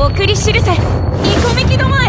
送り知るせイコミキども